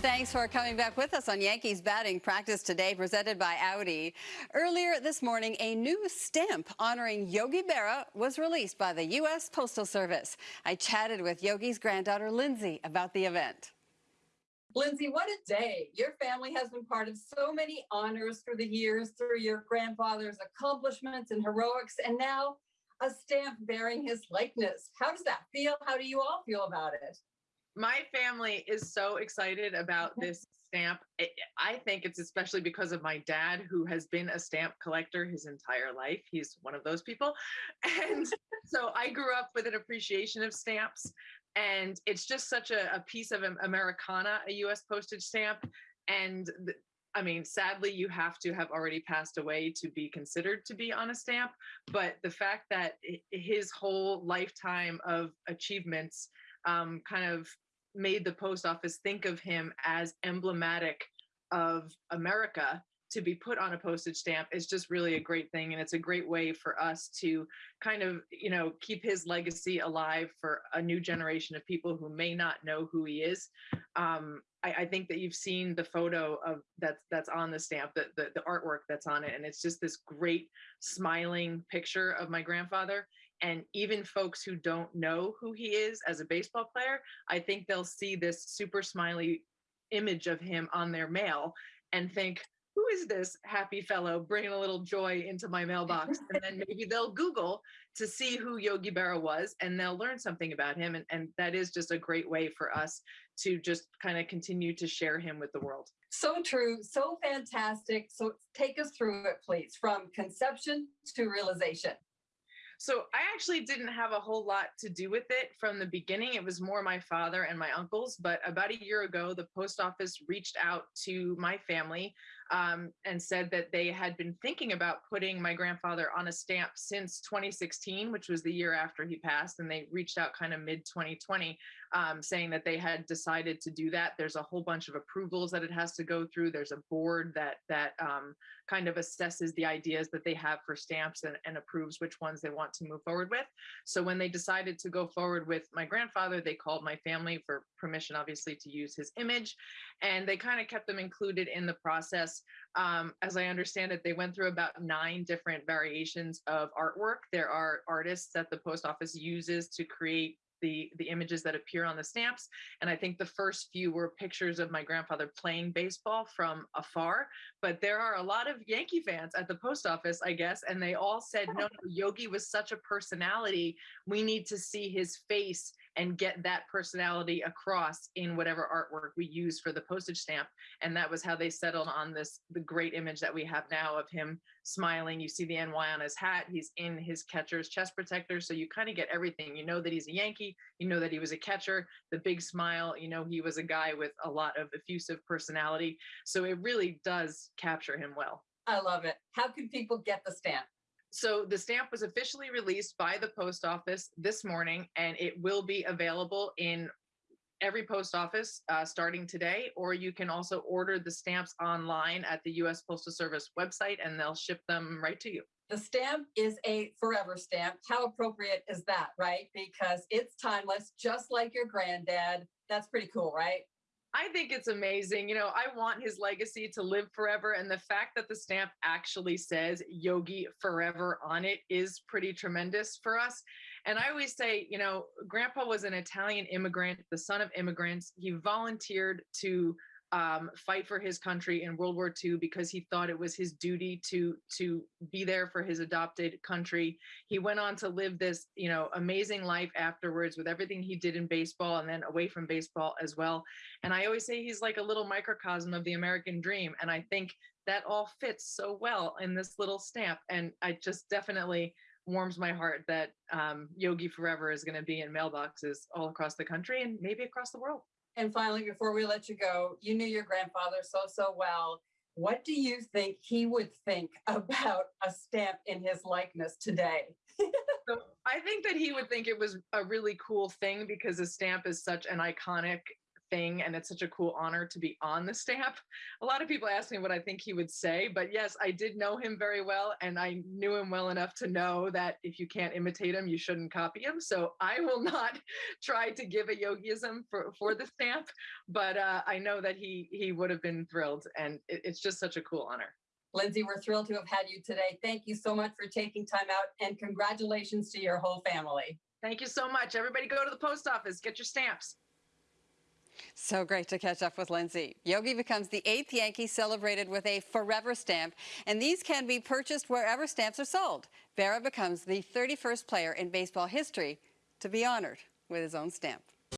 Thanks for coming back with us on Yankees batting practice today, presented by Audi. Earlier this morning, a new stamp honoring Yogi Berra was released by the U.S. Postal Service. I chatted with Yogi's granddaughter, Lindsay, about the event. Lindsay, what a day. Your family has been part of so many honors through the years, through your grandfather's accomplishments and heroics, and now a stamp bearing his likeness. How does that feel? How do you all feel about it? My family is so excited about this stamp. I think it's especially because of my dad, who has been a stamp collector his entire life. He's one of those people. And so I grew up with an appreciation of stamps. And it's just such a, a piece of Americana, a US postage stamp. And I mean, sadly, you have to have already passed away to be considered to be on a stamp. But the fact that his whole lifetime of achievements um, kind of made the post office think of him as emblematic of America to be put on a postage stamp is just really a great thing and it's a great way for us to kind of you know keep his legacy alive for a new generation of people who may not know who he is. Um, I, I, think that you've seen the photo of that's that's on the stamp the, the the artwork that's on it and it's just this great smiling picture of my grandfather and even folks who don't know who he is as a baseball player, I think they'll see this super smiley image of him on their mail and think, who is this happy fellow bringing a little joy into my mailbox? and then maybe they'll Google to see who Yogi Berra was and they'll learn something about him. And, and that is just a great way for us to just kind of continue to share him with the world. So true, so fantastic. So take us through it, please, from conception to realization. So I actually didn't have a whole lot to do with it from the beginning. It was more my father and my uncles. But about a year ago, the post office reached out to my family um, and said that they had been thinking about putting my grandfather on a stamp since 2016, which was the year after he passed. And they reached out kind of mid 2020 um, saying that they had decided to do that. There's a whole bunch of approvals that it has to go through. There's a board that that um, kind of assesses the ideas that they have for stamps and, and approves which ones they want to move forward with. So when they decided to go forward with my grandfather, they called my family for permission, obviously, to use his image, and they kind of kept them included in the process. Um, as I understand it, they went through about nine different variations of artwork. There are artists that the post office uses to create the the images that appear on the stamps and i think the first few were pictures of my grandfather playing baseball from afar but there are a lot of yankee fans at the post office i guess and they all said no, no yogi was such a personality we need to see his face and get that personality across in whatever artwork we use for the postage stamp. And that was how they settled on this, the great image that we have now of him smiling. You see the NY on his hat. He's in his catcher's chest protector. So you kind of get everything. You know that he's a Yankee. You know that he was a catcher, the big smile. You know, he was a guy with a lot of effusive personality. So it really does capture him well. I love it. How can people get the stamp? So the stamp was officially released by the post office this morning, and it will be available in every post office uh, starting today, or you can also order the stamps online at the U.S. Postal Service website, and they'll ship them right to you. The stamp is a forever stamp. How appropriate is that, right? Because it's timeless, just like your granddad. That's pretty cool, right? I think it's amazing. You know, I want his legacy to live forever. And the fact that the stamp actually says Yogi forever on it is pretty tremendous for us. And I always say, you know, grandpa was an Italian immigrant, the son of immigrants. He volunteered to um, fight for his country in World War II because he thought it was his duty to to be there for his adopted country. He went on to live this, you know, amazing life afterwards with everything he did in baseball and then away from baseball as well. And I always say he's like a little microcosm of the American dream. And I think that all fits so well in this little stamp. And I just definitely warms my heart that um, Yogi Forever is going to be in mailboxes all across the country and maybe across the world. And finally, before we let you go, you knew your grandfather so, so well. What do you think he would think about a stamp in his likeness today? so I think that he would think it was a really cool thing because a stamp is such an iconic thing and it's such a cool honor to be on the stamp. A lot of people ask me what I think he would say, but yes, I did know him very well and I knew him well enough to know that if you can't imitate him, you shouldn't copy him. So I will not try to give a yogiism for, for the stamp, but uh, I know that he he would have been thrilled and it, it's just such a cool honor. Lindsay, we're thrilled to have had you today. Thank you so much for taking time out and congratulations to your whole family. Thank you so much. Everybody go to the post office, get your stamps. So great to catch up with Lindsay. Yogi becomes the eighth Yankee celebrated with a forever stamp, and these can be purchased wherever stamps are sold. Berra becomes the 31st player in baseball history to be honored with his own stamp.